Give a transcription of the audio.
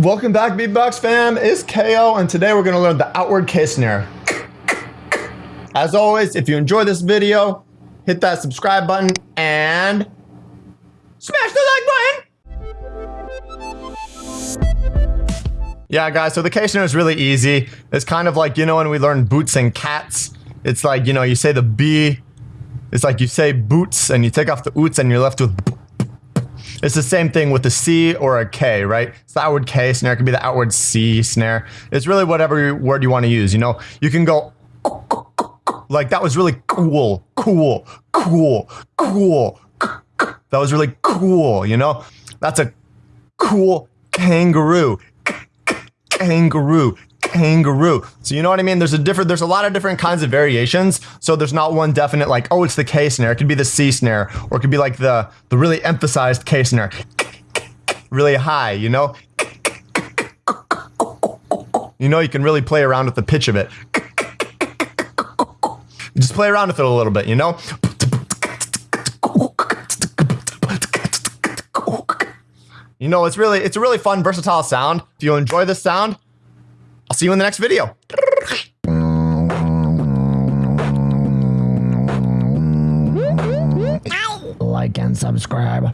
Welcome back, Beatbox fam. It's KO, and today we're gonna learn the outward K snare. As always, if you enjoy this video, hit that subscribe button and smash the like button. Yeah, guys, so the K snare is really easy. It's kind of like, you know, when we learn boots and cats, it's like, you know, you say the B, it's like you say boots and you take off the oots and you're left with it's the same thing with a C or a K, right? It's the outward K snare. It could be the outward C snare. It's really whatever word you want to use, you know? You can go like that was really cool, cool, cool, cool. That was really cool, you know? That's a cool kangaroo. Kangaroo kangaroo. So you know what I mean? There's a different, there's a lot of different kinds of variations. So there's not one definite like, oh, it's the K snare. It could be the C snare, or it could be like the the really emphasized K snare, really high. You know. You know, you can really play around with the pitch of it. Just play around with it a little bit, you know? You know, it's really, it's a really fun, versatile sound. If you enjoy this sound, I'll see you in the next video. Like and subscribe.